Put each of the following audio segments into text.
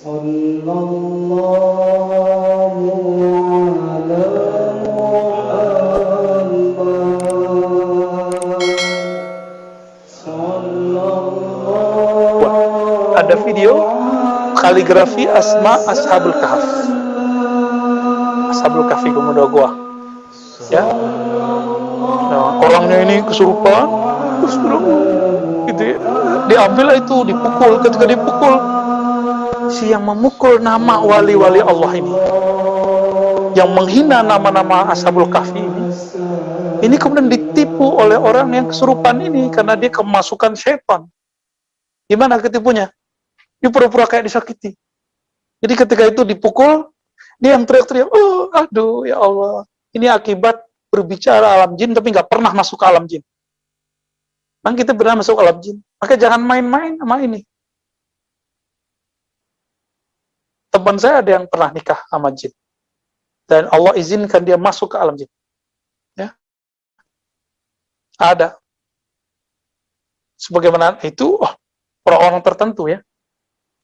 صلى الله على محمد صلى الله Ada video kaligrafi asma ashabul kahf. Ashabul kahfi kemudian gua. Ya. Nah, orangnya ini kesurupan, terus gitu ya. Diambil itu, dipukul. Ketika dipukul, si yang memukul nama wali-wali Allah ini, yang menghina nama-nama ashabul kahfi ini, ini kemudian ditipu oleh orang yang kesurupan ini karena dia kemasukan setan. Gimana ketipunya? Dia pura-pura kayak disakiti. Jadi ketika itu dipukul, dia yang teriak-teriak, oh aduh ya Allah. Ini akibat berbicara alam jin tapi nggak pernah masuk ke alam jin. Kan kita pernah masuk ke alam jin. Maka jangan main-main sama ini. Teman saya ada yang pernah nikah sama jin. Dan Allah izinkan dia masuk ke alam jin. Ya. Ada. Sebagaimana itu, oh, orang-orang tertentu ya.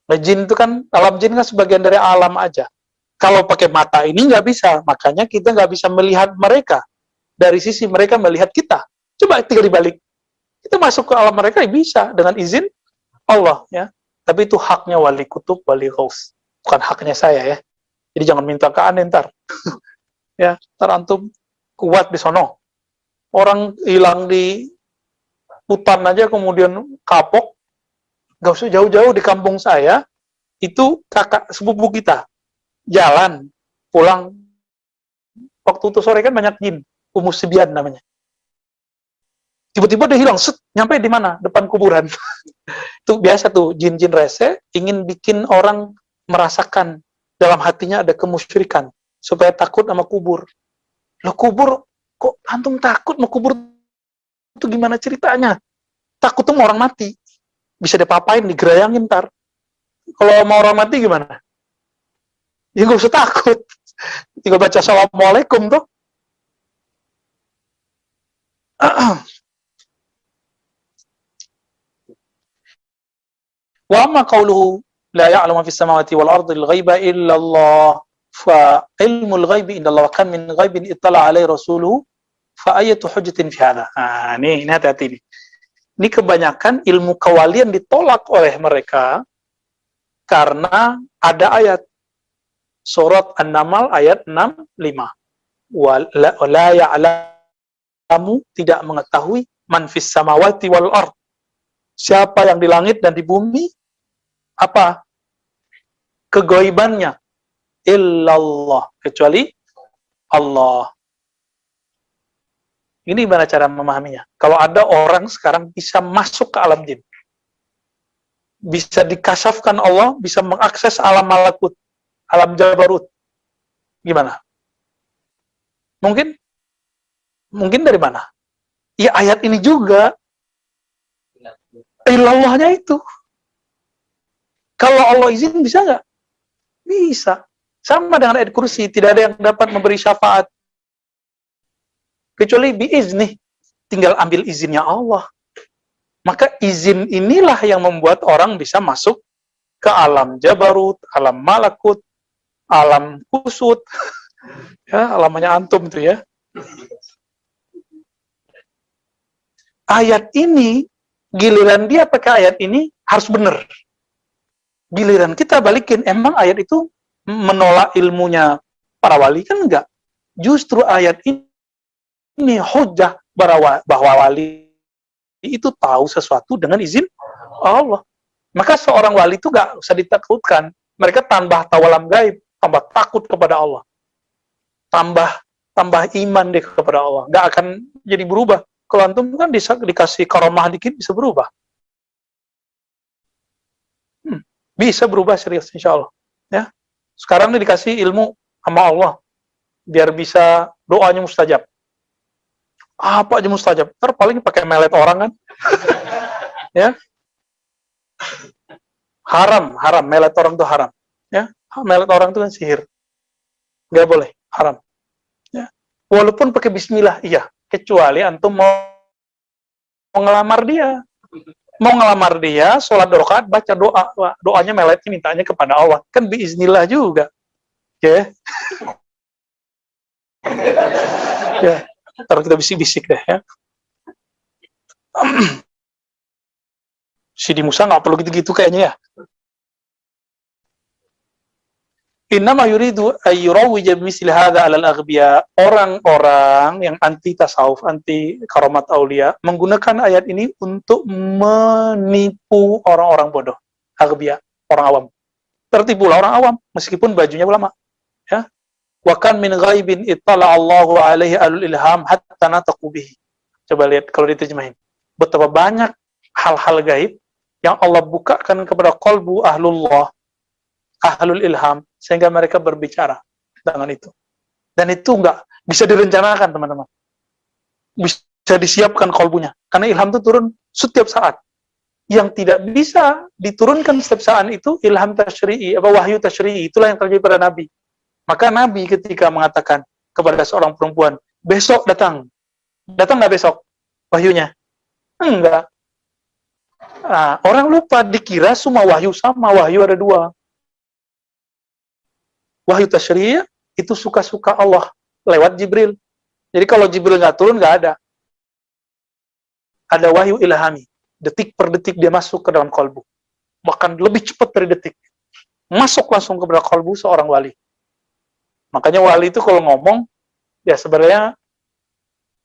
Nah, jin itu kan, alam jin kan sebagian dari alam aja. Kalau pakai mata ini nggak bisa, makanya kita nggak bisa melihat mereka. Dari sisi mereka melihat kita. Coba tinggal dibalik. Kita masuk ke alam mereka ya bisa, dengan izin Allah. ya. Tapi itu haknya wali kutub, wali ghaus. Bukan haknya saya ya. Jadi jangan minta ke aneh ntar. ya, ntar antum kuat di sono. Orang hilang di hutan aja kemudian kapok, gak usah jauh-jauh di kampung saya, itu kakak sepupu kita, jalan, pulang, waktu itu sore kan banyak jin, umus sebian namanya. Tiba-tiba dia hilang, set, nyampe di mana? Depan kuburan. itu biasa tuh, jin-jin rese, ingin bikin orang merasakan dalam hatinya ada kemusyrikan, supaya takut sama kubur. Lo kubur, kok antum takut mau kubur itu gimana ceritanya? Takut tuh orang mati bisa dipapain, digerayangin ntar. Kalau mau orang mati gimana? Ya nggak usah takut. Tinggal baca Assalamualaikum tuh. Wa qawluhu la ya'lamu fis samawati wal ardi al ghaiba illa Allah fa ilmul ghaibi inda Allah kan min ghaibin ittala alaihi rasuluhu fa ayatu hujjatin fi hadha. Nih, ini hati-hati nih. Ini kebanyakan ilmu kewalian ditolak oleh mereka karena ada ayat surat An-Naml ayat 65. Wala ya'lamu tidak mengetahui man fis samawati wal ard. Siapa yang di langit dan di bumi apa kegoibannya illallah kecuali Allah ini gimana cara memahaminya? Kalau ada orang sekarang bisa masuk ke alam jin, bisa dikasafkan Allah, bisa mengakses alam malakut, alam jabarut, gimana? Mungkin? Mungkin dari mana? Ya ayat ini juga, ilallahnya itu. Kalau Allah izin bisa nggak? Bisa. Sama dengan ayat kursi, tidak ada yang dapat memberi syafaat. Kecuali biizni tinggal ambil izinnya Allah. Maka izin inilah yang membuat orang bisa masuk ke alam jabarut alam malakut alam kusut. Ya alamnya antum itu ya. Ayat ini giliran dia pakai ayat ini harus benar giliran kita balikin emang ayat itu menolak ilmunya para wali kan enggak justru ayat ini ini hujah bahwa, wali itu tahu sesuatu dengan izin Allah. Maka seorang wali itu gak usah ditakutkan. Mereka tambah tahu alam gaib, tambah takut kepada Allah. Tambah tambah iman deh kepada Allah. Gak akan jadi berubah. Kalau antum kan bisa dikasih karomah dikit bisa berubah. Bisa berubah serius insya Allah. Ya. Sekarang ini dikasih ilmu sama Allah. Biar bisa doanya mustajab. Apa aja mustajab? Ntar paling pakai melet orang kan. Ya. Haram haram. Melet orang itu haram. Ya. Melet orang itu kan sihir. Nggak boleh. Haram. Ya. Walaupun pakai Bismillah iya. Kecuali antum mau, mau dia mau ngelamar dia, sholat rakaat, baca doa, doanya meletnya mintanya kepada Allah. Kan biiznillah juga. Oke. Okay. ya, kita bisik-bisik deh ya. Sidi Musa nggak perlu gitu-gitu kayaknya ya. Innama yuridu ayyurawwija misli hadha alal aghbiya. Orang-orang yang anti tasawuf, anti karomat aulia menggunakan ayat ini untuk menipu orang-orang bodoh. Aghbiya, orang awam. Tertipulah orang awam meskipun bajunya ulama. Ya. Wa kan min ghaibin ittala Allahu alaihi alul ilham hatta nataqu bihi. Coba lihat kalau diterjemahin. Betapa banyak hal-hal gaib yang Allah bukakan kepada kolbu ahlullah ahlul ilham sehingga mereka berbicara dengan itu. Dan itu enggak bisa direncanakan teman-teman. Bisa disiapkan kolbunya. Karena ilham itu turun setiap saat. Yang tidak bisa diturunkan setiap saat itu ilham tashri'i, apa wahyu tashri'i, itulah yang terjadi pada Nabi. Maka Nabi ketika mengatakan kepada seorang perempuan, besok datang. Datang nggak besok wahyunya? Enggak. Nah, orang lupa dikira semua wahyu sama, wahyu ada dua wahyu tasyri' itu suka-suka Allah lewat Jibril. Jadi kalau Jibril nggak turun nggak ada. Ada wahyu ilhami. Detik per detik dia masuk ke dalam kolbu. Bahkan lebih cepat dari detik. Masuk langsung ke dalam kolbu seorang wali. Makanya wali itu kalau ngomong, ya sebenarnya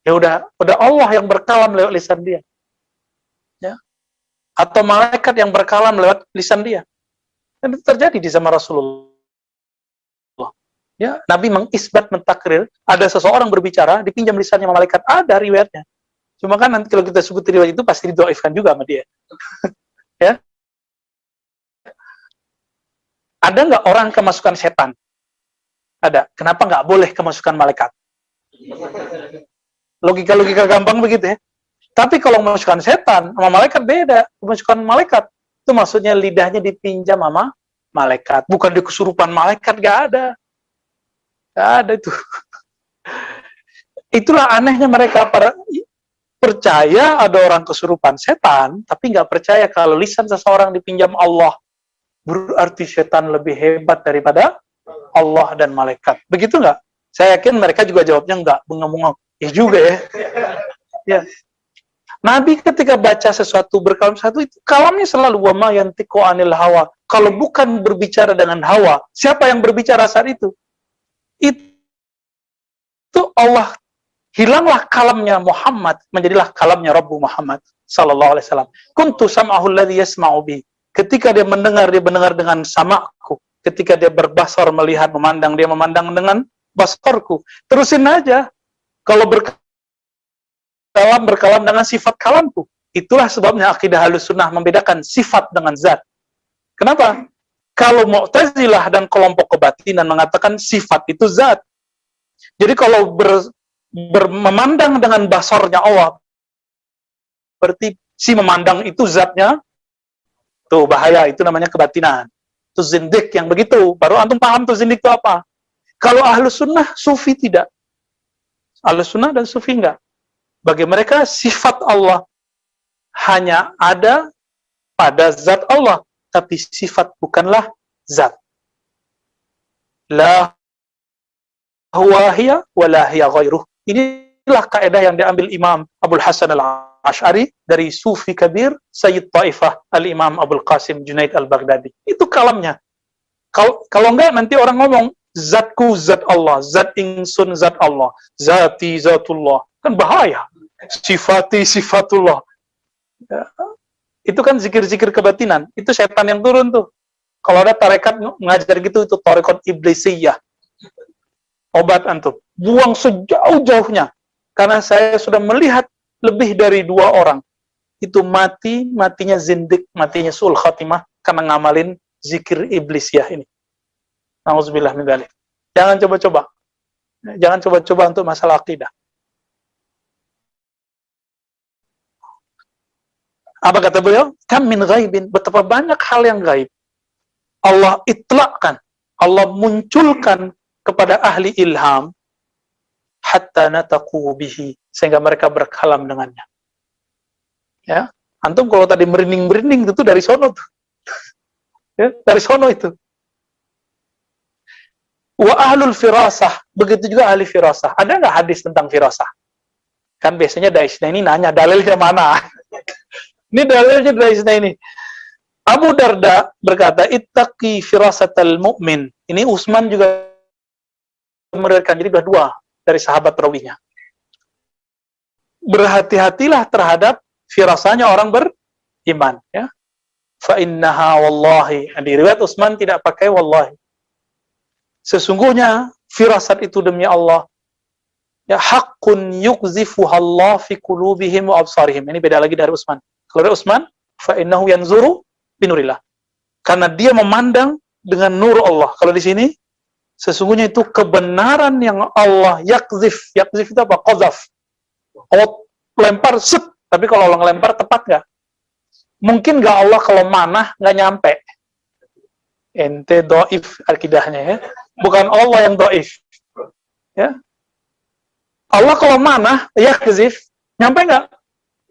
ya udah udah Allah yang berkalam lewat lisan dia. Ya. Atau malaikat yang berkalam lewat lisan dia. Dan itu terjadi di zaman Rasulullah Ya, Nabi mengisbat mentakrir, ada seseorang berbicara, dipinjam lisannya malaikat, ada riwayatnya. Cuma kan nanti kalau kita sebut riwayat itu pasti didoifkan juga sama dia. ya. Ada nggak orang kemasukan setan? Ada. Kenapa nggak boleh kemasukan malaikat? Logika-logika gampang begitu ya. Tapi kalau kemasukan setan sama malaikat beda. Kemasukan malaikat itu maksudnya lidahnya dipinjam sama malaikat. Bukan di kesurupan malaikat, nggak ada. Gak ada itu. Itulah anehnya mereka para percaya ada orang kesurupan setan, tapi nggak percaya kalau lisan seseorang dipinjam Allah. Berarti setan lebih hebat daripada Allah dan malaikat. Begitu nggak? Saya yakin mereka juga jawabnya nggak, bengong-bengong. Ya juga ya. ya. Nabi ketika baca sesuatu berkalam satu itu kalamnya selalu wama yang tiko anil hawa. Kalau bukan berbicara dengan hawa, siapa yang berbicara saat itu? Itu Allah hilanglah kalamnya Muhammad menjadilah kalamnya Rabbu Muhammad sallallahu alaihi wasallam. Kuntu sam'ahu alladhi yasma'u bi. Ketika dia mendengar dia mendengar dengan samaku. Ketika dia berbasar melihat memandang dia memandang dengan basarku. Terusin aja. Kalau berkalam berkalam dengan sifat kalamku. Itulah sebabnya akidah halus sunnah membedakan sifat dengan zat. Kenapa kalau Mu'tazilah dan kelompok kebatinan mengatakan sifat itu zat. Jadi kalau ber, ber, memandang dengan basornya Allah, berarti si memandang itu zatnya, tuh bahaya, itu namanya kebatinan. Itu zindik yang begitu. Baru antum paham tuh zindik itu apa. Kalau ahlu sunnah, sufi tidak. Ahlu sunnah dan sufi enggak. Bagi mereka, sifat Allah hanya ada pada zat Allah tapi sifat bukanlah zat. La huwa hiya wa la hiya ghairuh. Inilah kaidah yang diambil Imam Abdul Hasan Al-Ash'ari dari Sufi Kabir Sayyid Taifah Al-Imam Abdul Qasim Junaid Al-Baghdadi. Itu kalamnya. Kalau kalau enggak nanti orang ngomong zatku zat Allah, zat ingsun zat Allah, zati zatullah. Kan bahaya. Sifati sifatullah. Ya itu kan zikir-zikir kebatinan. Itu setan yang turun tuh. Kalau ada tarekat mengajar gitu, itu tarekat iblisiyah. Obat antum. Buang sejauh-jauhnya. Karena saya sudah melihat lebih dari dua orang. Itu mati, matinya zindik, matinya sul khatimah, karena ngamalin zikir iblisiyah ini. Dalik. Jangan coba-coba. Jangan coba-coba untuk masalah akidah. Apa kata beliau? Kam min ghaibin. Betapa banyak hal yang gaib. Allah itlakkan. Allah munculkan kepada ahli ilham hatta nataqu bihi sehingga mereka berkalam dengannya. Ya. Antum kalau tadi merinding-merinding itu dari sono tuh. ya, dari sono itu. Wa ahlul firasah, begitu juga ahli firasah. Ada nggak hadis tentang firasah? Kan biasanya Daisna ini nanya dalilnya mana. ini dalilnya Daisna ini. Abu Darda berkata, "Ittaqi firasatal mu'min." Ini Utsman juga meriwayatkan jadi dua, dua dari sahabat rawinya. Berhati-hatilah terhadap firasanya orang beriman, ya. Fa innaha wallahi. Di riwayat Utsman tidak pakai wallahi. Sesungguhnya firasat itu demi Allah ya hakun yukzifu Allah fi qulubihim wa absarihim. Ini beda lagi dari Utsman. Dari Utsman, fa innahu yanzuru binurillah. Karena dia memandang dengan nur Allah. Kalau di sini sesungguhnya itu kebenaran yang Allah yakzif. Yakzif itu apa? Qazaf. Allah lempar set, tapi kalau Allah ngelempar tepat nggak? Mungkin nggak Allah kalau mana nggak nyampe. Ente doif akidahnya ya. Bukan Allah yang doif. Ya. Allah kalau mana, ya kezif, nyampe nggak?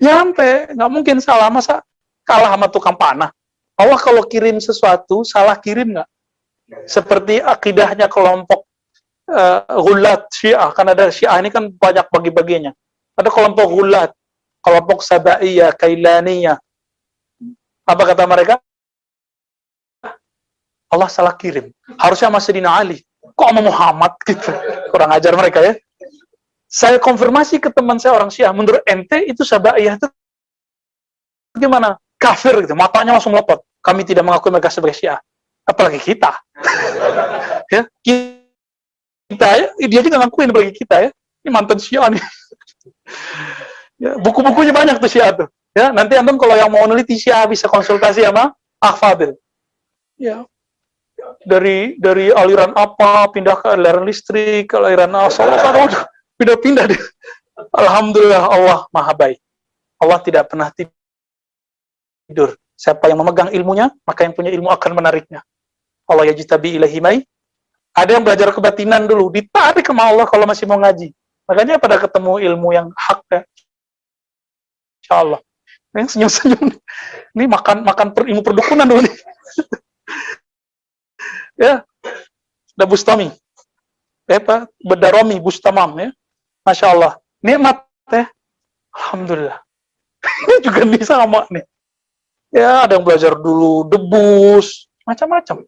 Nyampe, nggak mungkin salah masa kalah sama tukang panah. Allah kalau kirim sesuatu, salah kirim nggak? Seperti akidahnya kelompok uh, gulat syiah, kan ada syiah ini kan banyak bagi-baginya. Ada kelompok gulat, kelompok sabaiyah, kailaniyah. Apa kata mereka? Allah salah kirim. Harusnya masih Dina Ali. Kok sama Muhammad gitu? Kurang ajar mereka ya. Saya konfirmasi ke teman saya orang Syiah, menurut ente itu sabaiyah itu gimana? Kafir gitu, matanya langsung melotot kami tidak mengakui mereka sebagai Syiah. Apalagi kita. ya, kita ya, dia juga ngakuin bagi kita ya. Ini mantan Syiah nih. ya, buku-bukunya banyak tuh Syiah tuh. Ya, nanti antum kalau yang mau neliti Syiah bisa konsultasi sama Ahfadil. Ya. Dari dari aliran apa pindah ke aliran listrik, ke aliran asal, pindah-pindah deh. Alhamdulillah Allah Maha baik. Allah tidak pernah tidur. Siapa yang memegang ilmunya, maka yang punya ilmu akan menariknya. Allah ya jitabi ilahimai. Ada yang belajar kebatinan dulu, ditarik ke Allah kalau masih mau ngaji. Makanya pada ketemu ilmu yang hak ya. Insya Allah. Yang senyum-senyum Ini makan makan per, ilmu perdukunan dulu nih. ya. Ada Bustami. Ya, Bedaromi, Bustamam ya. Masya Allah. Nikmat ya. Alhamdulillah. Ini juga bisa sama nih. Ya, ada yang belajar dulu debus, macam-macam.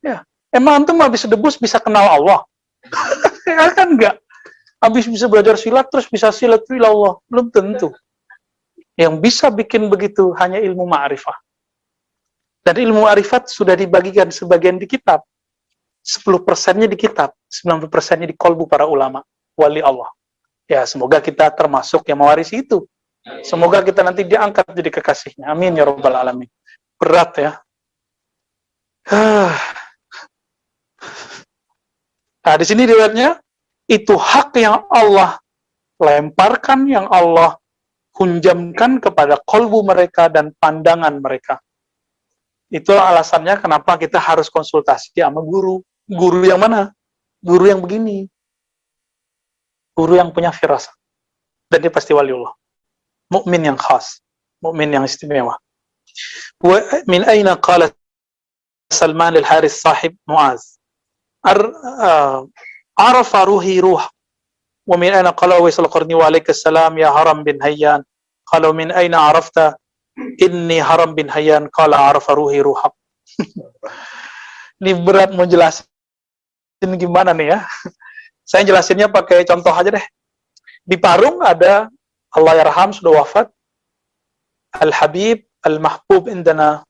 Ya, emang antum habis debus bisa kenal Allah? ya kan enggak. Habis bisa belajar silat terus bisa silat Allah, belum tentu. Yang bisa bikin begitu hanya ilmu ma'rifah. Dan ilmu ma'rifat sudah dibagikan sebagian di kitab. 10 persennya di kitab, 90 persennya di kolbu para ulama, wali Allah. Ya, semoga kita termasuk yang mewarisi itu. Semoga kita nanti diangkat jadi kekasihnya. Amin ya Rabbal Alamin. Berat ya. Nah, di sini dilihatnya itu hak yang Allah lemparkan, yang Allah hunjamkan kepada kolbu mereka dan pandangan mereka. Itu alasannya kenapa kita harus konsultasi sama guru. Guru yang mana? Guru yang begini. Guru yang punya firasat. Dan dia pasti waliullah mukmin yang khas, mukmin yang istimewa. Wa min aina qala Salman al-Haris sahib Muaz. Uh, arafa ruhi ruh. Wa min aina qala Uwais al-Qarni wa alaika salam ya Haram bin Hayyan. Qala min aina arafta? Inni Haram bin Hayyan. Qala arafa ruhi ruhab ini berat mau jelasin gimana nih ya saya jelasinnya pakai contoh aja deh di Parung ada Allah yarham sudah wafat. Al-Habib Al-Mahbub indana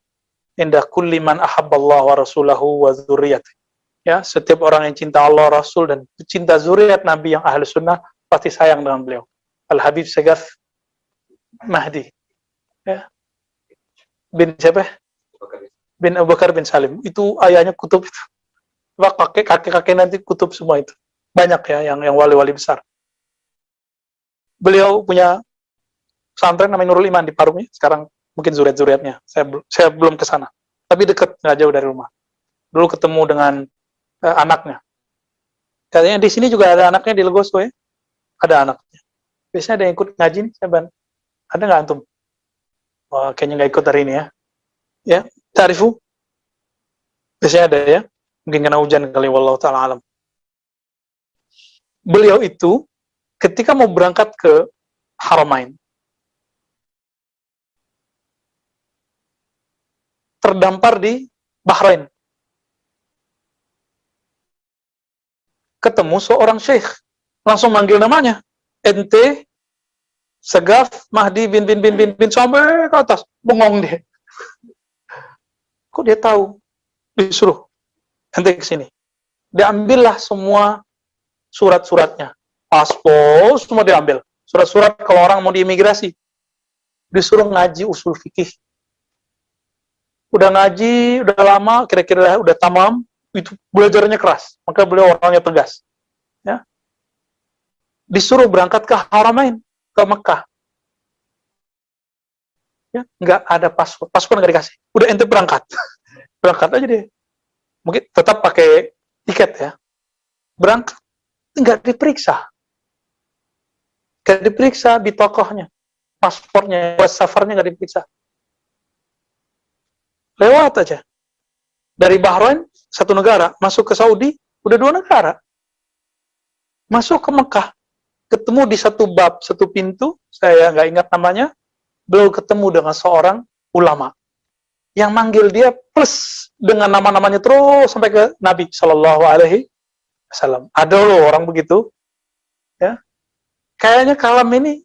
indah kulli man ahabballah wa rasulahu wa zuriyat. Ya, setiap orang yang cinta Allah, Rasul dan cinta zuriat Nabi yang ahli sunnah pasti sayang dengan beliau. Al-Habib Segaf Mahdi. Ya. Bin siapa? Bin Abu Bakar bin Salim. Itu ayahnya kutub itu. Kakek kakek nanti kutub semua itu. Banyak ya yang yang wali-wali besar beliau punya pesantren namanya Nurul Iman di Parungnya. Sekarang mungkin zuriat-zuriatnya. Saya, saya belum ke sana. Tapi dekat, nggak jauh dari rumah. Dulu ketemu dengan uh, anaknya. Katanya di sini juga ada anaknya di Legoso ya. Ada anaknya. Biasanya ada yang ikut ngaji nih, saya. Ada nggak antum? Wah, kayaknya nggak ikut hari ini ya. Ya, tarifu. Biasanya ada ya. Mungkin kena hujan kali, wallahu ta'ala alam. Beliau itu ketika mau berangkat ke Haramain, terdampar di Bahrain. Ketemu seorang syekh, langsung manggil namanya. Ente Segaf Mahdi bin bin bin bin bin sampai ke atas, bengong dia. Kok dia tahu? Disuruh ente ke sini. Diambillah semua surat-suratnya. Paspor semua diambil. Surat-surat kalau orang mau diimigrasi. Disuruh ngaji usul fikih udah ngaji, udah lama, kira-kira udah tamam, itu belajarnya keras. Maka beliau orangnya tegas. Ya. Disuruh berangkat ke Haramain, ke Mekah. Ya, nggak ada paspor, paspor nggak dikasih. Udah ente berangkat, berangkat aja deh. Mungkin tetap pakai tiket ya. Berangkat, nggak diperiksa. Nggak diperiksa di tokohnya, paspornya, safarnya nggak diperiksa lewat aja. Dari Bahrain, satu negara, masuk ke Saudi, udah dua negara. Masuk ke Mekah, ketemu di satu bab, satu pintu, saya nggak ingat namanya, belum ketemu dengan seorang ulama. Yang manggil dia plus dengan nama-namanya terus sampai ke Nabi Shallallahu Alaihi Wasallam. Ada loh orang begitu, ya. Kayaknya kalam ini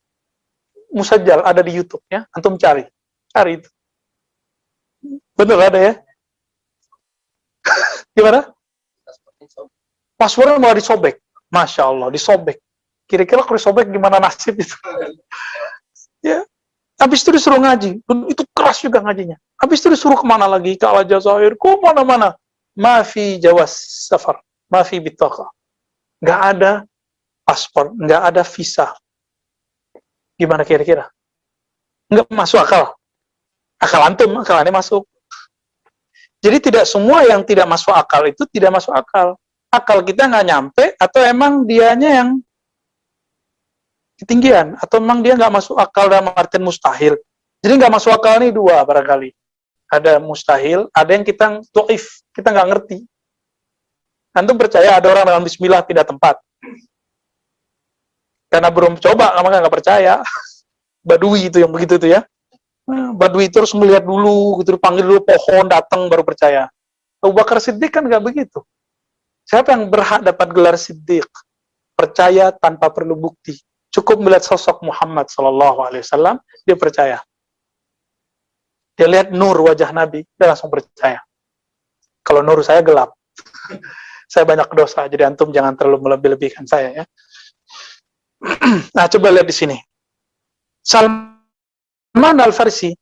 musajal ada di YouTube ya, antum cari, cari itu. Betul ada ya? Gimana? Passwordnya malah disobek. Masya Allah, disobek. Kira-kira kalau disobek gimana nasib itu? ya. Habis itu disuruh ngaji. Itu keras juga ngajinya. Habis itu disuruh ke mana lagi? Ke Al-Jazair. Ke mana-mana. Mafi jawas safar. Mafi bitaka. Nggak ada paspor. Nggak ada visa. Gimana kira-kira? Nggak masuk akal. Akal antum, akal aneh masuk. Jadi tidak semua yang tidak masuk akal itu tidak masuk akal. Akal kita nggak nyampe atau emang dianya yang ketinggian atau emang dia nggak masuk akal dalam artian mustahil. Jadi nggak masuk akal ini dua barangkali. Ada mustahil, ada yang kita tuif, kita nggak ngerti. Antum percaya ada orang dengan Bismillah tidak tempat. Karena belum coba, maka nggak percaya. Badui itu yang begitu tuh ya. Nah, Badui terus melihat dulu, gitu panggil dulu pohon datang baru percaya. Abu Bakar Siddiq kan nggak begitu. Siapa yang berhak dapat gelar Siddiq? Percaya tanpa perlu bukti. Cukup melihat sosok Muhammad Sallallahu Alaihi Wasallam, dia percaya. Dia lihat nur wajah Nabi, dia langsung percaya. Kalau nur saya gelap, saya banyak dosa, jadi antum jangan terlalu melebih-lebihkan saya ya. nah, coba lihat di sini. Salman Al-Farsi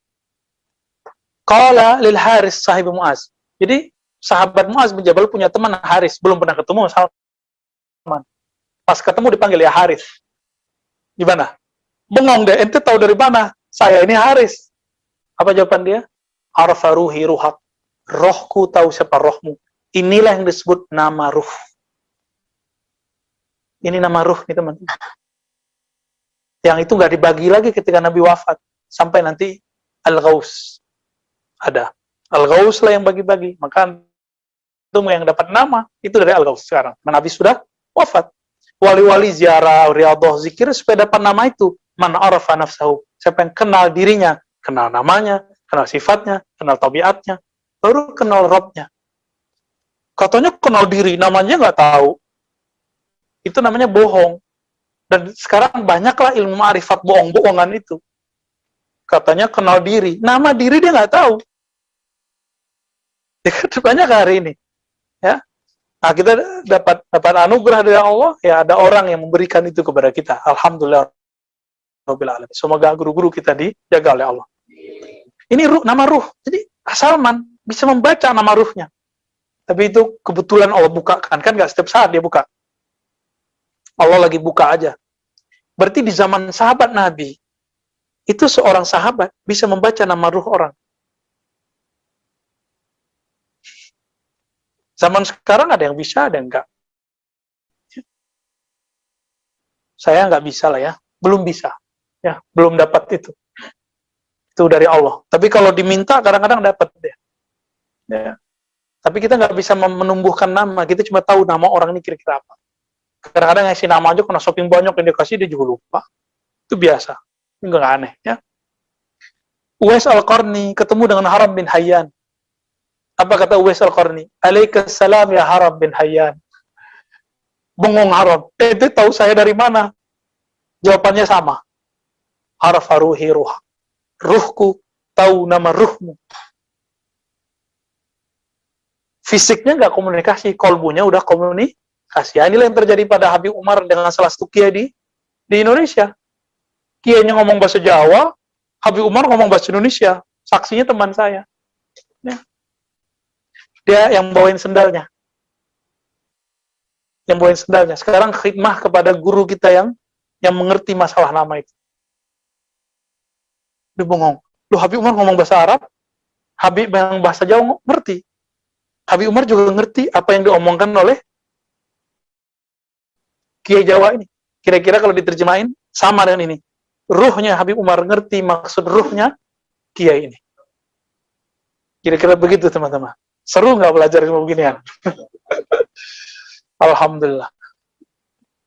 Qala lil Haris sahib Muaz. Jadi sahabat Muaz bin Jabal punya teman Haris, belum pernah ketemu Salman. Pas ketemu dipanggil ya Haris. Gimana? Bengong deh, ente tahu dari mana? Saya ini Haris. Apa jawaban dia? Arfa ruhi ruhak. Rohku tahu siapa rohmu. Inilah yang disebut nama ruh. Ini nama ruh nih teman. Yang itu nggak dibagi lagi ketika Nabi wafat sampai nanti Al-Ghaus ada. Al-Ghaus lah yang bagi-bagi. Maka itu yang dapat nama itu dari Al-Ghaus sekarang. Nabi sudah wafat. Wali-wali ziarah, riyadhah, zikir supaya dapat nama itu. Man arafa nafsahu. Siapa yang kenal dirinya, kenal namanya, kenal sifatnya, kenal tabiatnya, baru kenal Robnya. Katanya kenal diri, namanya nggak tahu. Itu namanya bohong. Dan sekarang banyaklah ilmu ma'rifat bohong-bohongan itu katanya kenal diri. Nama diri dia nggak tahu. Ya, banyak hari ini. Ya. Nah, kita dapat dapat anugerah dari Allah, ya ada orang yang memberikan itu kepada kita. Alhamdulillah. Semoga guru-guru kita dijaga oleh Allah. Ini ruh, nama ruh. Jadi Salman bisa membaca nama ruhnya. Tapi itu kebetulan Allah bukakan. Kan nggak setiap saat dia buka. Allah lagi buka aja. Berarti di zaman sahabat Nabi, itu seorang sahabat bisa membaca nama ruh orang. Zaman sekarang ada yang bisa, ada yang enggak. Saya nggak bisa lah ya, belum bisa, ya belum dapat itu. Itu dari Allah. Tapi kalau diminta kadang-kadang dapat. Ya. Tapi kita nggak bisa menumbuhkan nama. Kita cuma tahu nama orang ini kira-kira apa. Kadang-kadang ngasih nama aja karena shopping banyak yang dikasih dia juga lupa. Itu biasa. Ini nggak aneh ya. Uwais Al-Qarni ketemu dengan Haram bin Hayyan. Apa kata Uwais Al-Qarni? Alaikassalam ya Haram bin Hayyan. Bengong Haram. Itu tahu saya dari mana? Jawabannya sama. Haraf ruhi ruh ruhku tahu nama ruhmu. Fisiknya nggak komunikasi, kolbunya udah komunikasi. Ya, inilah yang terjadi pada Habib Umar dengan salah satu kiai di, di Indonesia. Kiainya ngomong bahasa Jawa, Habib Umar ngomong bahasa Indonesia. Saksinya teman saya. Ya. Dia yang bawain sendalnya. Yang bawain sendalnya. Sekarang khidmah kepada guru kita yang yang mengerti masalah nama itu. Dia bengong. Lu Habib Umar ngomong bahasa Arab, Habib yang bahasa Jawa ngerti. Habib Umar juga ngerti apa yang diomongkan oleh Kiai Jawa ini. Kira-kira kalau diterjemahin sama dengan ini. Ruhnya Habib Umar ngerti maksud ruhnya Kiai ini. Kira-kira begitu teman-teman. Seru nggak belajar ilmu beginian? Alhamdulillah.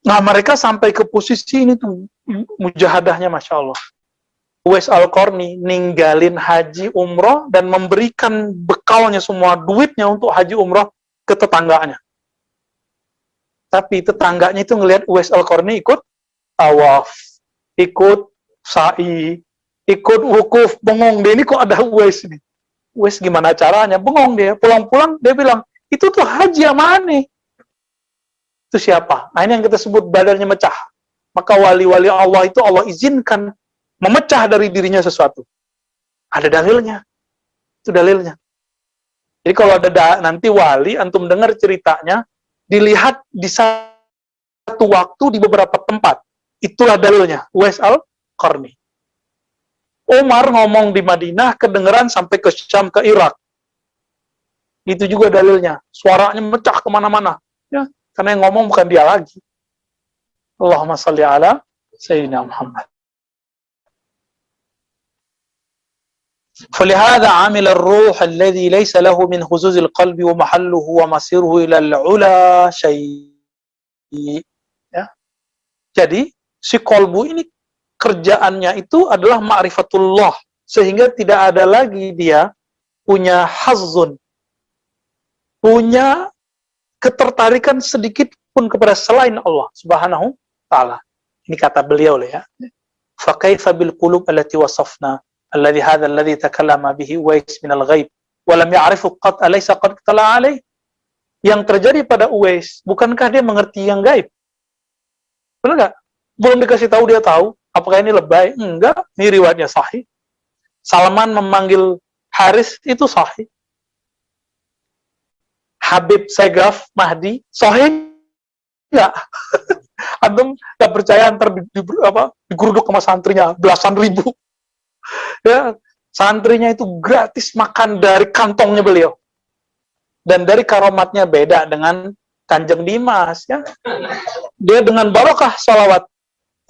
Nah mereka sampai ke posisi ini tuh mujahadahnya Masya Allah. Uwais Al-Qarni ninggalin haji umroh dan memberikan bekalnya semua duitnya untuk haji umroh ke tetangganya. Tapi tetangganya itu ngelihat Uwais Al-Qarni ikut tawaf, ikut sa'i, ikut wukuf, bengong dia ini kok ada Uwais ini. Uwais gimana caranya? Bengong dia, pulang-pulang dia bilang, itu tuh haji yang mana? Itu siapa? Nah ini yang kita sebut badannya mecah. Maka wali-wali Allah itu Allah izinkan memecah dari dirinya sesuatu. Ada dalilnya. Itu dalilnya. Jadi kalau ada da nanti wali, antum dengar ceritanya, dilihat di satu waktu di beberapa tempat. Itulah dalilnya. Wes al-Qarni. Umar ngomong di Madinah, kedengeran sampai ke Syam, ke Irak. Itu juga dalilnya. Suaranya mecah ke mana-mana. Ya, karena yang ngomong bukan dia lagi. Allahumma salli ala Sayyidina Muhammad. فلهذا عمل الروح الذي ليس له من هزوز القلب ومحله ومصيره إلى العلا شيء ya. Jadi si kolbu ini kerjaannya itu adalah ma'rifatullah sehingga tidak ada lagi dia punya hazun punya ketertarikan sedikit pun kepada selain Allah Subhanahu taala. Ini kata beliau ya. Fa kaifa bil qulub allati wasafna hadha alladhi takallama bihi Uwais min al-ghaib wa lam ya'rifu qad alaysa qad tala alaih yang terjadi pada Uwais bukankah dia mengerti yang gaib? Benar nggak? Belum dikasih tahu dia tahu apakah ini lebay? Enggak ini riwayatnya sahih. Salman memanggil Haris itu sahih. Habib Segaf Mahdi sahih enggak Antum nggak percaya antar di, di, apa, digeruduk sama santrinya belasan ribu ya santrinya itu gratis makan dari kantongnya beliau. Dan dari karomatnya beda dengan kanjeng Dimas ya. Dia dengan barokah salawat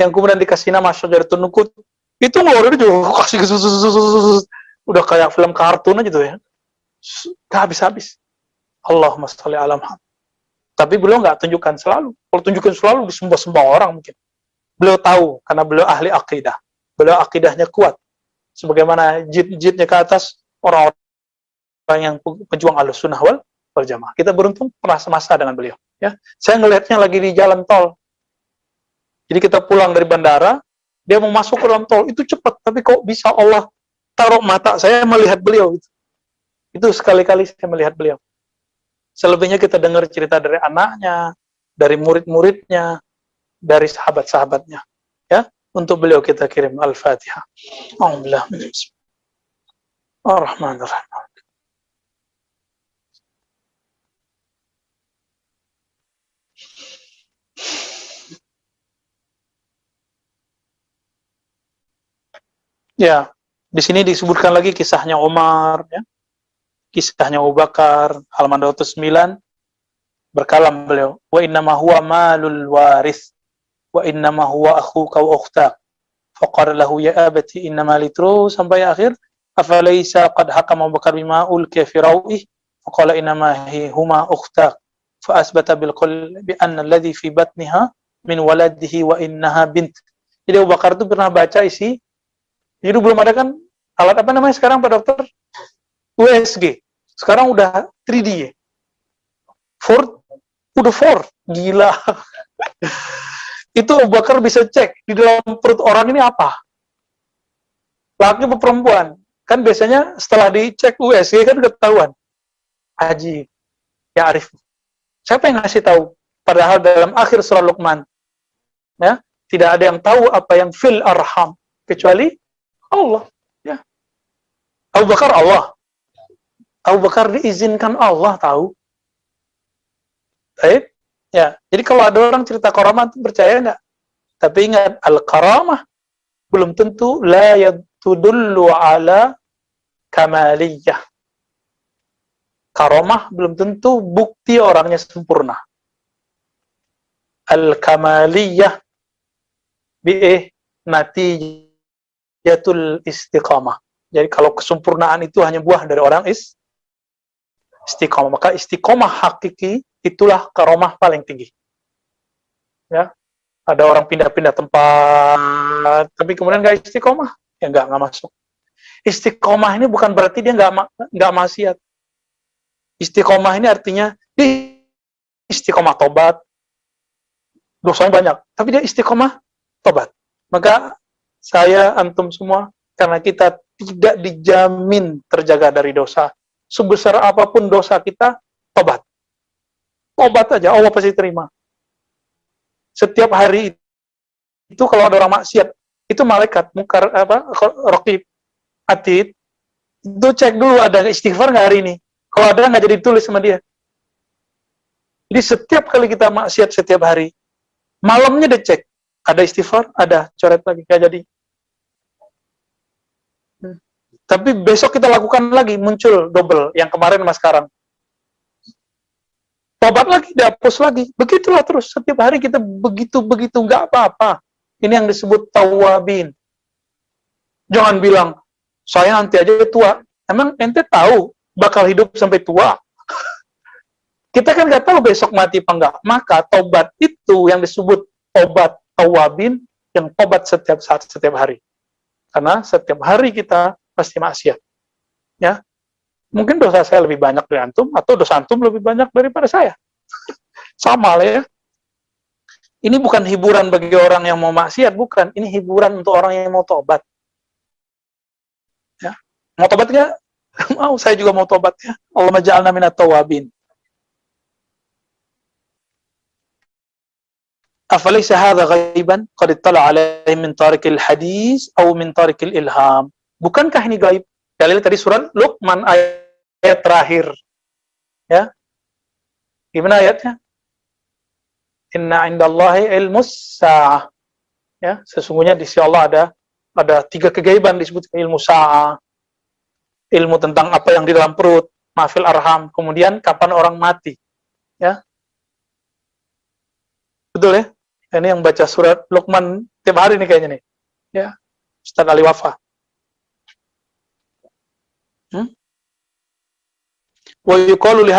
yang kemudian dikasih nama Syajaratun Nukut itu ngeluarin juga kasih udah kayak film kartun aja tuh ya. Gak habis-habis. Allahumma sholli ala tapi beliau nggak tunjukkan selalu. Kalau tunjukkan selalu disembah-sembah orang mungkin. Beliau tahu karena beliau ahli akidah. Beliau akidahnya kuat sebagaimana jid-jidnya ke atas orang-orang yang pejuang alus sunnah wal berjamaah. Kita beruntung pernah semasa dengan beliau. Ya, saya ngelihatnya lagi di jalan tol. Jadi kita pulang dari bandara, dia mau masuk ke dalam tol itu cepat, tapi kok bisa Allah taruh mata saya melihat beliau itu. Itu sekali-kali saya melihat beliau. Selebihnya kita dengar cerita dari anaknya, dari murid-muridnya, dari sahabat-sahabatnya. Ya, untuk beliau kita kirim Al-Fatihah. Alhamdulillah. Ya, di sini disebutkan lagi kisahnya Umar, ya. kisahnya Abu Bakar, halaman 209, berkalam beliau, wa innama huwa malul waris wa innama huwa akhuka wa ukhtak faqala lahu ya abati innama litru sampai akhir afalaysa qad hakama Bakar bima ulqiya fi rawih faqala innama hi huma ukhtak fa asbata bil qul bi anna alladhi fi batniha min waladihi wa innaha bint. Jadi Abu Bakar itu pernah baca isi jadi belum ada kan alat apa namanya sekarang Pak Dokter? USG sekarang udah 3D ya 4 udah 4 gila itu Abu Bakar bisa cek di dalam perut orang ini apa. Laki atau perempuan. Kan biasanya setelah dicek USG kan ketahuan. Haji, ya Arif. Siapa yang ngasih tahu? Padahal dalam akhir surah Luqman, ya, tidak ada yang tahu apa yang fil arham kecuali Allah. Ya. Abu Bakar Allah. Abu Bakar diizinkan Allah tahu. Baik. Ya, jadi kalau ada orang cerita karamah itu percaya enggak? Tapi ingat al-karamah belum tentu la yadullu ala kamaliyah. Karamah belum tentu bukti orangnya sempurna. Al-kamaliyah bi'ih natijatul istiqamah. Jadi kalau kesempurnaan itu hanya buah dari orang is istiqamah, maka istiqamah hakiki itulah karomah paling tinggi. Ya, ada orang pindah-pindah tempat, tapi kemudian nggak istiqomah, ya nggak nggak masuk. Istiqomah ini bukan berarti dia nggak nggak maksiat. Istiqomah ini artinya di istiqomah tobat, dosanya banyak, tapi dia istiqomah tobat. Maka saya antum semua karena kita tidak dijamin terjaga dari dosa. Sebesar apa pun dosa kita, tobat Tobat aja, Allah pasti terima. Setiap hari itu kalau ada orang maksiat, itu malaikat, mukar apa, rokib, atid, itu cek dulu ada istighfar nggak hari ini. Kalau ada nggak jadi tulis sama dia. Jadi setiap kali kita maksiat setiap hari, malamnya dia cek, ada istighfar, ada coret lagi, nggak jadi. Tapi besok kita lakukan lagi, muncul double, yang kemarin mas sekarang tobat lagi, dihapus lagi. Begitulah terus. Setiap hari kita begitu-begitu, nggak apa-apa. Ini yang disebut tawabin. Jangan bilang, saya nanti aja tua. Emang ente tahu bakal hidup sampai tua? kita kan nggak tahu besok mati apa enggak. Maka tobat itu yang disebut tobat tawabin, yang tobat setiap saat, setiap hari. Karena setiap hari kita pasti maksiat. Ya, mungkin dosa saya lebih banyak dari antum atau dosa antum lebih banyak daripada saya. Sama lah ya. Ini bukan hiburan bagi orang yang mau maksiat, bukan. Ini hiburan untuk orang yang mau tobat. Ya. Mau tobat nggak? mau, saya juga mau tobat ya. Allah maja'alna minat tawabin. أفليس هذا غيبا قد اطلع عليه من طارق الحديث أو من طارق الإلهام bukankah ini gaib Dalil tadi surat Luqman ayat terakhir. Ya. Gimana ayatnya? Inna indallahi ilmus sa'ah. Ya, sesungguhnya di sisi Allah ada ada tiga kegaiban disebut ilmu sa'ah. Ilmu tentang apa yang di dalam perut, mafil arham, kemudian kapan orang mati. Ya. Betul ya? Ini yang baca surat Luqman tiap hari nih kayaknya nih. Ya. Ustaz Ali Wafa. Wa yuqalu li.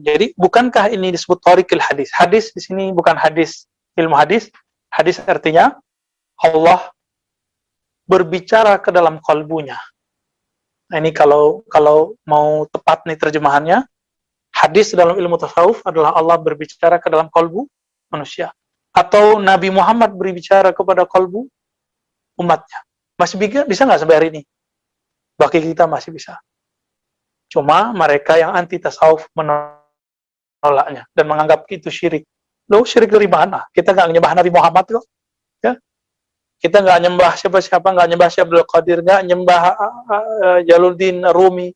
Jadi bukankah ini disebut tariqil hadis? Hadis di sini bukan hadis ilmu hadis. Hadis artinya Allah berbicara ke dalam kalbunya. Nah, ini kalau kalau mau tepat nih terjemahannya, hadis dalam ilmu tasawuf adalah Allah berbicara ke dalam kalbu manusia. Atau Nabi Muhammad berbicara kepada kalbu umatnya. Masih bisa nggak sampai hari ini? Bagi kita masih bisa. Cuma mereka yang anti tasawuf menolaknya dan menganggap itu syirik. Lo syirik dari mana? Kita nggak nyembah Nabi Muhammad kok. Ya? Kita nggak nyembah siapa-siapa, nggak nyembah Syekh Abdul Qadir, nggak nyembah uh, uh, Jaluddin Rumi,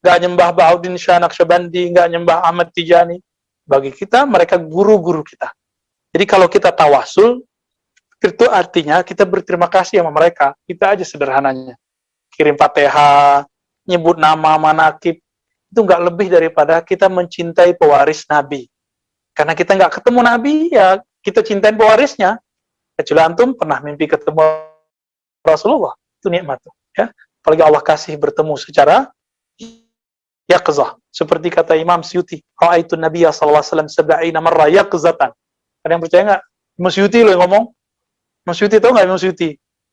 nggak nyembah Bahuddin Syanak Syabandi, nggak nyembah Ahmad Tijani. Bagi kita, mereka guru-guru kita. Jadi kalau kita tawasul, itu artinya kita berterima kasih sama mereka. Kita aja sederhananya. Kirim fatihah, nyebut nama manakib itu nggak lebih daripada kita mencintai pewaris Nabi. Karena kita nggak ketemu Nabi, ya kita cintain pewarisnya. Kecuali antum pernah mimpi ketemu Rasulullah. Itu nikmat. Ya. Apalagi Allah kasih bertemu secara yaqzah. Seperti kata Imam Syuti, Ra'aitu Nabiya sallallahu alaihi wasallam sab'ina marra yaqzatan. Ada yang percaya nggak? Imam Syuti loh yang ngomong. Imam Syuti tahu nggak Imam Syuti?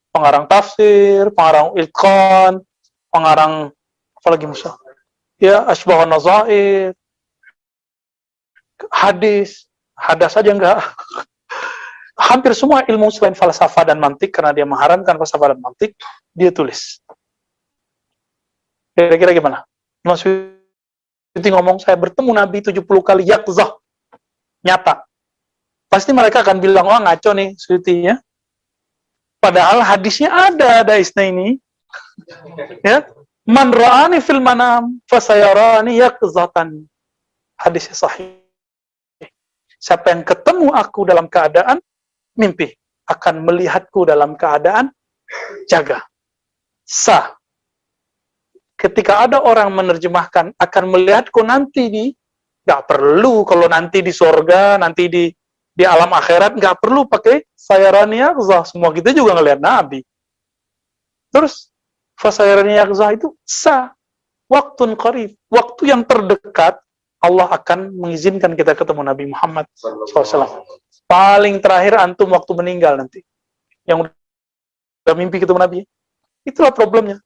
Pengarang tafsir, pengarang ilqan, pengarang apalagi Musa? Ya, asbahun nazair, hadis, hadas saja enggak. Hampir semua ilmu selain falsafah dan mantik, karena dia mengharamkan falsafah dan mantik, dia tulis. Kira-kira gimana? Mas ngomong, saya bertemu Nabi 70 kali yakzah. Nyata. Pasti mereka akan bilang, oh ngaco nih Siti ya. Padahal hadisnya ada, ada isna ini. ya. Man ra'ani fil manam, fasayarani yakzatan. Hadisnya sahih. Siapa yang ketemu aku dalam keadaan mimpi, akan melihatku dalam keadaan jaga. Sah ketika ada orang menerjemahkan akan melihatku nanti di nggak perlu kalau nanti di sorga nanti di di alam akhirat nggak perlu pakai sayarani yakzah semua kita juga ngelihat Nabi terus fasayarani yakzah itu sah. Waktu qarib. Waktu yang terdekat Allah akan mengizinkan kita ketemu Nabi Muhammad SAW paling terakhir antum waktu meninggal nanti. Yang udah mimpi ketemu Nabi. Itulah problemnya.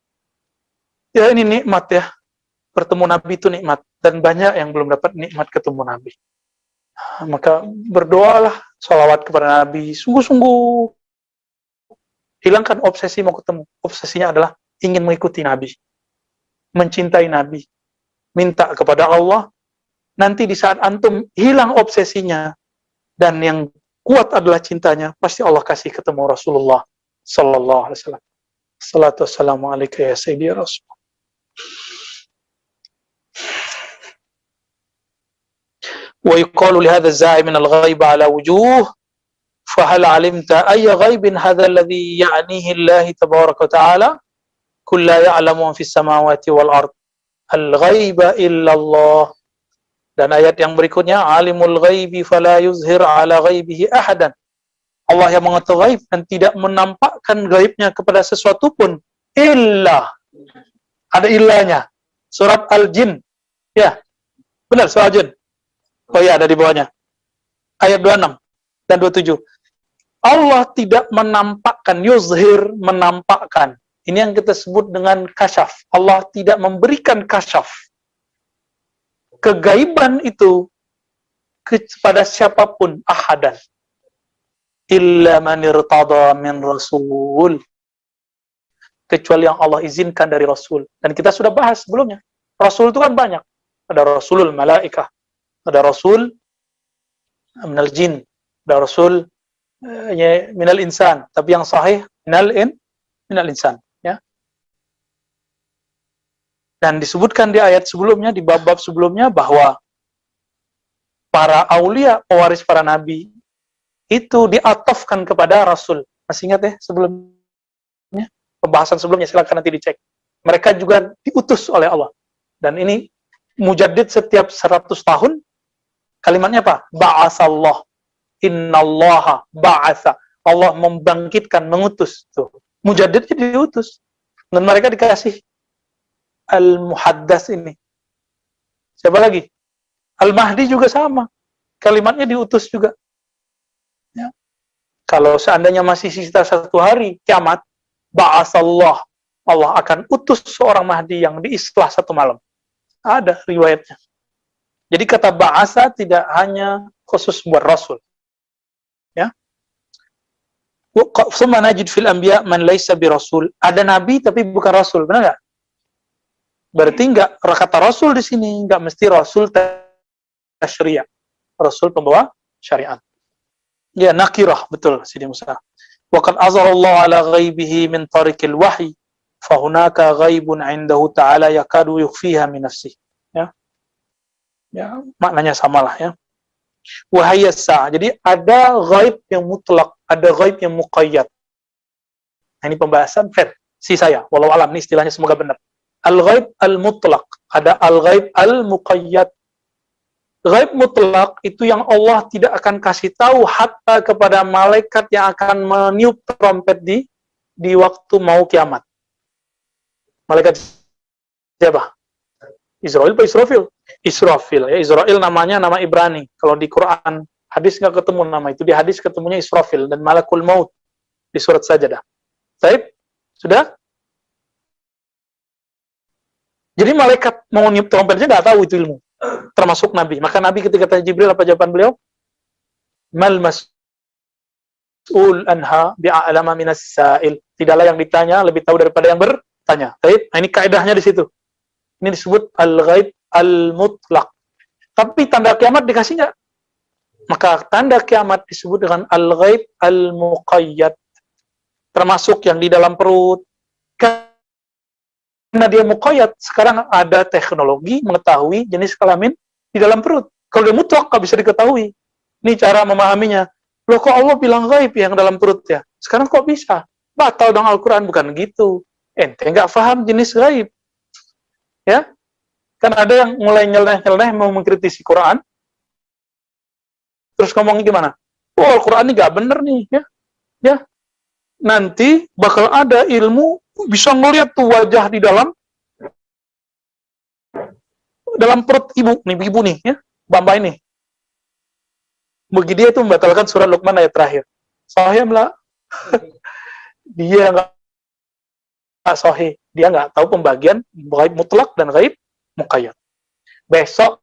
Ya ini nikmat ya. Bertemu Nabi itu nikmat. Dan banyak yang belum dapat nikmat ketemu Nabi. Maka berdoalah sholawat kepada Nabi. Sungguh-sungguh. Hilangkan obsesi mau ketemu. Obsesinya adalah ingin mengikuti Nabi mencintai Nabi minta kepada Allah nanti di saat antum hilang obsesinya dan yang kuat adalah cintanya pasti Allah kasih ketemu Rasulullah Sallallahu Alaihi Wasallam Salatu wassalamu alaika ya Sayyidi ya Rasul ويقال لهذا الزاعم من الغيب على وجوه فهل علمت أي غيب هذا الذي يعنيه الله تبارك وتعالى kul la fis samawati wal ard al ghaiba illallah dan ayat yang berikutnya alimul ghaibi fala yuzhir ala ghaibihi ahadan. Allah yang mengetahui gaib dan tidak menampakkan gaibnya kepada sesuatu pun illa. Ada illanya. Surat al-jin. Ya. Benar surat al-jin. Oh ya ada di bawahnya. Ayat 26 dan 27 Allah tidak menampakkan yuzhir menampakkan. Ini yang kita sebut dengan kasyaf. Allah tidak memberikan kasyaf. Kegaiban itu kepada siapa pun ahadan. Illa man irtada min rasul. Kecuali yang Allah izinkan dari Rasul. Dan kita sudah bahas sebelumnya. Rasul itu kan banyak. Ada Rasulul Malaikah, ada rasul minal jin, ada rasul uh, minal insan, tapi yang sahih minal in minal insan, ya. Dan disebutkan di ayat sebelumnya, di bab-bab sebelumnya bahwa para aulia, pewaris para nabi, itu diatofkan kepada rasul. Masih ingat ya sebelumnya? Pembahasan sebelumnya, silakan nanti dicek. Mereka juga diutus oleh Allah. Dan ini mujadid setiap 100 tahun Kalimatnya apa? Ba'asallah. Innallaha ba'asa. Allah membangkitkan, mengutus. Tuh. Mujadidnya diutus. Dan mereka dikasih Al-Muhaddas ini. Siapa lagi? Al-Mahdi juga sama. Kalimatnya diutus juga. Ya. Kalau seandainya masih sisa satu hari, kiamat, ba'asallah. Allah akan utus seorang Mahdi yang diislah satu malam. Ada riwayatnya. Jadi kata bahasa tidak hanya khusus buat Rasul. Ya. Najid fil anbiya man laisa bi rasul. Ada nabi tapi bukan rasul, benar nggak? Berarti enggak kata rasul di sini enggak mesti rasul tasyri'ah. Rasul pembawa syariat. Ya, nakirah, betul Sidi Musa. Wa qad azharallahu ala min tariqil wahyi fa hunaka ghaibun 'indahu ta'ala yakadu yukhfiha min nafsihi ya maknanya samalah ya wahayasa jadi ada gaib yang mutlak ada gaib yang muqayyad nah, ini pembahasan si saya walau alam ini istilahnya semoga benar al gaib al mutlak ada al gaib al muqayyad gaib mutlak itu yang Allah tidak akan kasih tahu hatta kepada malaikat yang akan meniup trompet di di waktu mau kiamat. Malaikat siapa? Israel atau Israfil? Israfil ya. Israel namanya nama Ibrani. Kalau di Quran hadis nggak ketemu nama itu. Di hadis ketemunya Israfil dan Malakul Maut di surat Sajadah. Baik, sudah? Jadi malaikat mau niup trompetnya nggak tahu itu ilmu. Termasuk Nabi. Maka Nabi ketika tanya Jibril apa jawaban beliau? Mal mas'ul anha bi'a'lama minas sa'il. Tidaklah yang ditanya lebih tahu daripada yang bertanya. Baik, nah, ini kaidahnya di situ. Ini disebut al-ghaib al-mutlak. Tapi tanda kiamat dikasih nggak? Maka tanda kiamat disebut dengan al-ghaib al-muqayyad. Termasuk yang di dalam perut. Karena dia muqayyad, sekarang ada teknologi mengetahui jenis kelamin di dalam perut. Kalau dia mutlak, nggak bisa diketahui. Ini cara memahaminya. Loh kok Allah bilang gaib yang dalam perut ya? Sekarang kok bisa? Batal dong Al-Quran, bukan gitu. Ente nggak paham jenis gaib ya kan ada yang mulai nyeleneh-nyeleneh mau mengkritisi Quran terus ngomongnya gimana oh Al-Quran ini gak bener nih ya ya nanti bakal ada ilmu bisa ngeliat tuh wajah di dalam dalam perut ibu nih ibu nih ya bamba ini begitu dia itu membatalkan surat Luqman ayat terakhir sahih lah dia nggak sahih dia nggak tahu pembagian gaib mutlak dan gaib mukayyad. Besok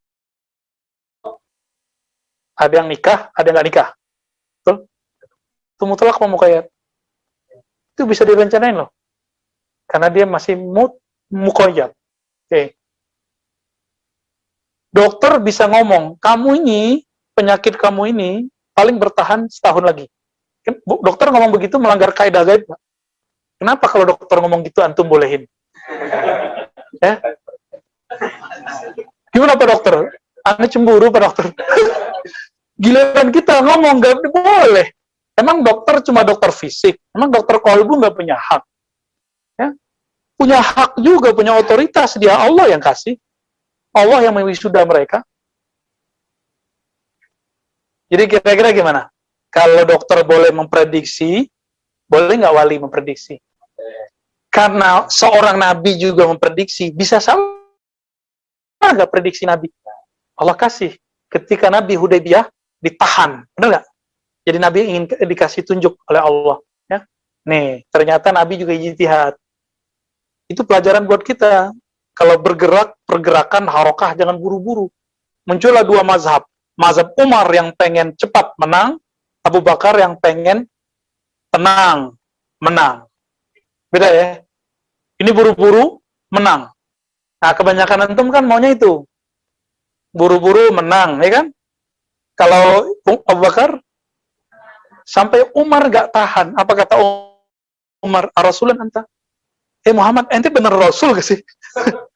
ada yang nikah, ada yang nggak nikah. Betul? Itu mutlak apa mukayyad? Itu bisa direncanain loh. Karena dia masih mut, mukayyad. Oke. Okay. Dokter bisa ngomong, kamu ini, penyakit kamu ini, paling bertahan setahun lagi. Kan dokter ngomong begitu melanggar kaidah gaib, Kenapa kalau dokter ngomong gitu antum bolehin? ya? Gimana Pak Dokter? Anda cemburu Pak Dokter? Giliran kita ngomong gak boleh. Emang dokter cuma dokter fisik. Emang dokter kolbu nggak punya hak. Ya? Punya hak juga, punya otoritas. Dia Allah yang kasih. Allah yang mewisuda mereka. Jadi kira-kira gimana? Kalau dokter boleh memprediksi, boleh nggak wali memprediksi? Karena seorang nabi juga memprediksi, bisa sama nggak prediksi nabi? Allah kasih. Ketika Nabi Hudaybiyah ditahan, benar nggak? Jadi Nabi ingin dikasih tunjuk oleh Allah. Ya? Nih, ternyata Nabi juga ijtihad. Itu pelajaran buat kita. Kalau bergerak, pergerakan, harokah, jangan buru-buru. Muncullah dua mazhab. Mazhab Umar yang pengen cepat menang, Abu Bakar yang pengen tenang, menang. Beda ya? Ini buru-buru menang. Nah, kebanyakan antum kan maunya itu. Buru-buru menang, ya kan? Kalau Abu Bakar sampai Umar gak tahan. Apa kata Umar? Rasulullah anta. Eh Muhammad, ente bener Rasul gak sih?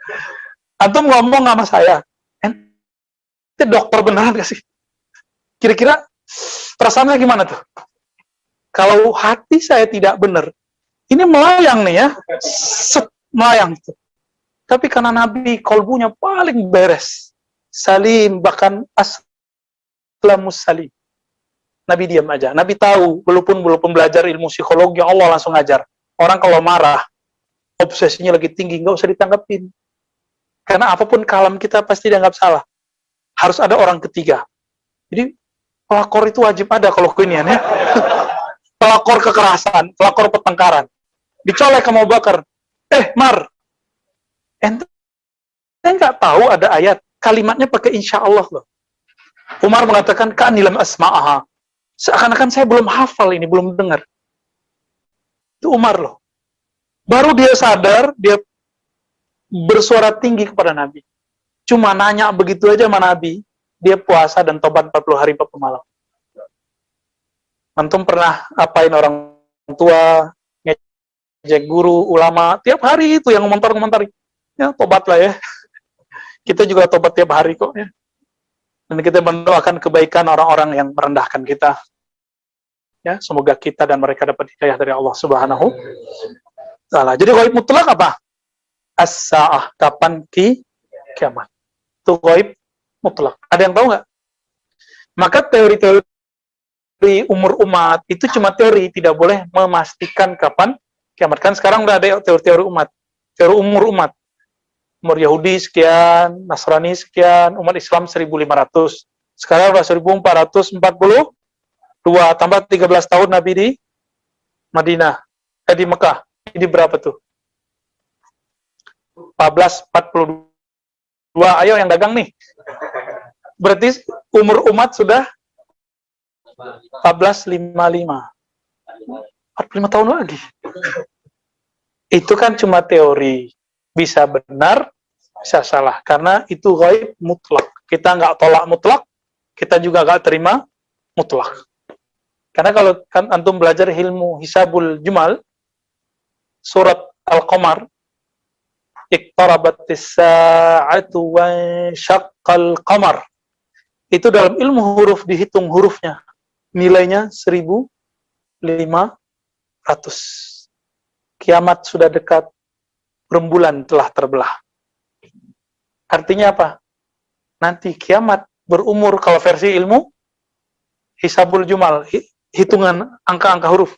antum ngomong sama saya. Ente dokter beneran gak sih? Kira-kira perasaannya gimana tuh? Kalau hati saya tidak benar, ini melayang nih ya, Set, melayang. Tapi karena Nabi kolbunya paling beres, salim bahkan aslamus salim. Nabi diam aja. Nabi tahu, walaupun belum belajar ilmu psikologi, Allah langsung ngajar. Orang kalau marah, obsesinya lagi tinggi, nggak usah ditanggapin. Karena apa pun kalam kita pasti dianggap salah. Harus ada orang ketiga. Jadi pelakor itu wajib ada kalau kinian ya. pelakor kekerasan, pelakor pertengkaran dicolek sama Bakar. Eh, Mar, ente nggak tahu ada ayat kalimatnya pakai insya Allah loh. Umar mengatakan kan nilam asma'aha. Seakan-akan saya belum hafal ini, belum dengar. Itu Umar loh. Baru dia sadar, dia bersuara tinggi kepada Nabi. Cuma nanya begitu aja sama Nabi, dia puasa dan tobat 40 hari 40 malam. Antum pernah apain orang tua, Jack guru, ulama, tiap hari itu yang komentar-komentar. Ya, tobatlah ya. Kita juga tobat tiap hari kok ya. Dan kita mendoakan kebaikan orang-orang yang merendahkan kita. Ya, semoga kita dan mereka dapat hidayah dari Allah Subhanahu taala. Jadi gaib mutlak apa? As-saah, kapan ki kiamat. Itu gaib mutlak. Ada yang tahu nggak? Maka teori-teori umur umat itu cuma teori, tidak boleh memastikan kapan kiamat. Kan sekarang udah ada teori-teori umat, teori umur umat. Umur Yahudi sekian, Nasrani sekian, umat Islam 1500. Sekarang udah 1442, tambah 13 tahun Nabi di Madinah, eh di Mekah. Ini berapa tuh? 1442. Ayo yang dagang nih. Berarti umur umat sudah 1455. 45 tahun lagi. Itu kan cuma teori. Bisa benar, bisa salah. Karena itu gaib mutlak. Kita nggak tolak mutlak, kita juga nggak terima mutlak. Karena kalau kan antum belajar ilmu hisabul jumal, surat Al-Qamar, iqtarabatis sa'atu qamar. Itu dalam ilmu huruf dihitung hurufnya. Nilainya 1500. Kiamat sudah dekat, rembulan telah terbelah. Artinya apa? Nanti kiamat berumur kalau versi ilmu hisabul jumal, hitungan angka-angka huruf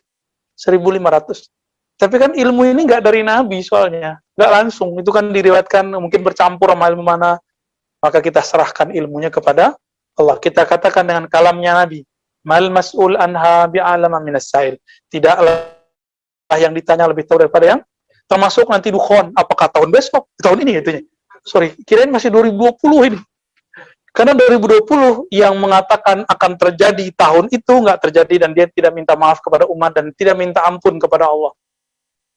1500. Tapi kan ilmu ini nggak dari Nabi soalnya, nggak langsung. Itu kan diriwayatkan mungkin bercampur sama ilmu mana. Maka kita serahkan ilmunya kepada Allah. Kita katakan dengan kalamnya Nabi, mal mas'ul anha bi'alama minas sa'il. Tidaklah yang ditanya lebih tahu daripada yang termasuk nanti dukhon. Apakah tahun besok? Tahun ini itunya. Sorry, kirain masih 2020 ini. Karena 2020 yang mengatakan akan terjadi tahun itu nggak terjadi dan dia tidak minta maaf kepada umat dan tidak minta ampun kepada Allah.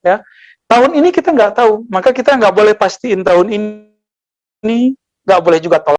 Ya, tahun ini kita nggak tahu, maka kita nggak boleh pastiin tahun ini, nggak boleh juga tolak.